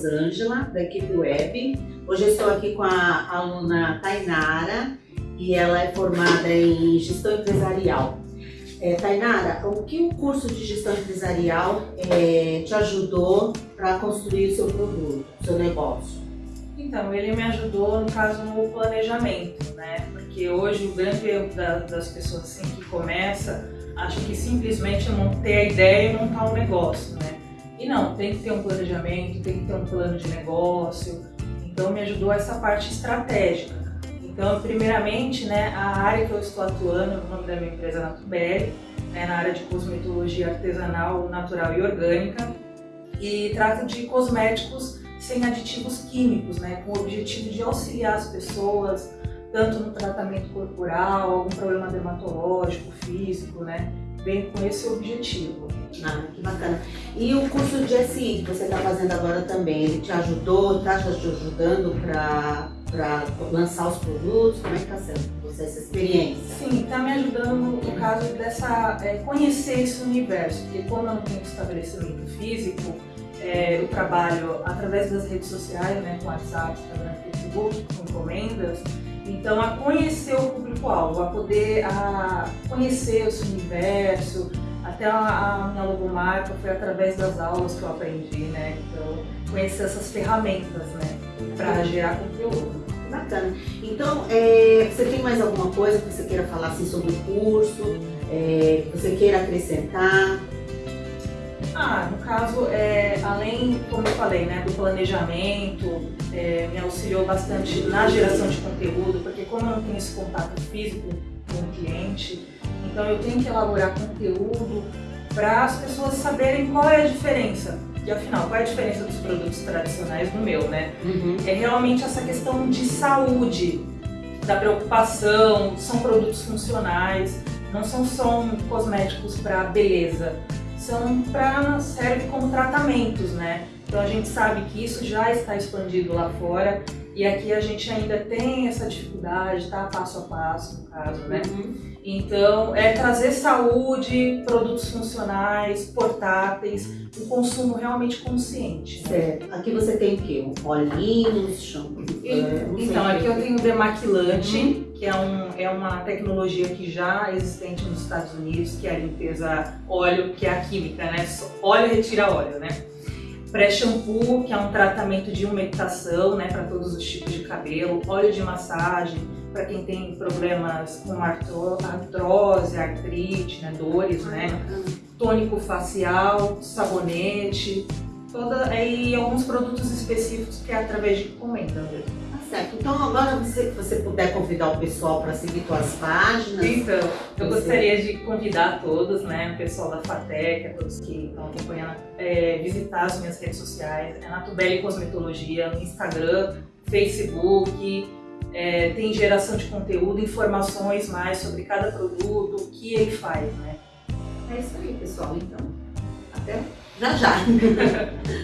Rosângela, da equipe web. Hoje estou aqui com a aluna Tainara e ela é formada em gestão empresarial. É, Tainara, o que o curso de gestão empresarial é, te ajudou para construir o seu produto, seu negócio? Então, ele me ajudou, no caso, no planejamento, né? Porque hoje o grande erro da, das pessoas assim que começa, acha que simplesmente é ter a ideia e montar um negócio, né? Não, tem que ter um planejamento, tem que ter um plano de negócio. Então, me ajudou essa parte estratégica. Então, primeiramente, né, a área que eu estou atuando, o nome da minha empresa é Natubelli, né, na área de cosmetologia artesanal, natural e orgânica, e trata de cosméticos sem aditivos químicos, né, com o objetivo de auxiliar as pessoas, tanto no tratamento corporal, algum problema dermatológico, físico, né, vem com esse objetivo. Ah, que bacana. E o curso de SI que você está fazendo agora também, ele te ajudou, está te ajudando para lançar os produtos? Como é que está sendo você essa experiência? Sim, está me ajudando no caso dessa é, conhecer esse universo, porque como eu não tenho estabelecimento físico, é, eu trabalho através das redes sociais, né, com WhatsApp, Instagram, Facebook, com encomendas, então a conhecer o público-alvo, a poder a conhecer esse universo, até a, a minha logomarca foi através das aulas que eu aprendi, né? Então, conhecer essas ferramentas, né? Para gerar conteúdo. Bacana. Então, é, você tem mais alguma coisa que você queira falar assim, sobre o curso? É, que você queira acrescentar? Ah, no caso, é, além, como eu falei, né, do planejamento, é, me auxiliou bastante na geração de conteúdo, porque como eu não tenho esse contato físico com o cliente, então eu tenho que elaborar conteúdo para as pessoas saberem qual é a diferença. E afinal, qual é a diferença dos produtos tradicionais do meu, né? Uhum. É realmente essa questão de saúde, da preocupação, são produtos funcionais, não são só cosméticos para beleza, são para serve como tratamentos, né? Então a gente sabe que isso já está expandido lá fora e aqui a gente ainda tem essa dificuldade, tá passo a passo, no caso, né? Uhum. Então, é trazer saúde, produtos funcionais, portáteis, um consumo realmente consciente. Né? Certo. Aqui você tem o quê? Um olhinho, shampoo? É, então, aqui eu tenho o demaquilante, uhum. que é, um, é uma tecnologia que já é existente nos Estados Unidos, que é a limpeza óleo, que é a química, né? Óleo retira óleo, né? Pré-shampoo, que é um tratamento de umectação, né, para todos os tipos de cabelo, óleo de massagem, para quem tem problemas com artrose, artrite, né, dores, né, tônico facial, sabonete, toda, e alguns produtos específicos que é através de encomenda mesmo. Certo. Então agora se você puder convidar o pessoal para seguir suas páginas. Então, eu você... gostaria de convidar todos, né, o pessoal da FATEC, todos que estão acompanhando, é, visitar as minhas redes sociais, é Natubelli Cosmetologia, no Instagram, Facebook, é, tem geração de conteúdo, informações mais sobre cada produto, o que ele faz, né? É isso aí, pessoal. Então, até já já.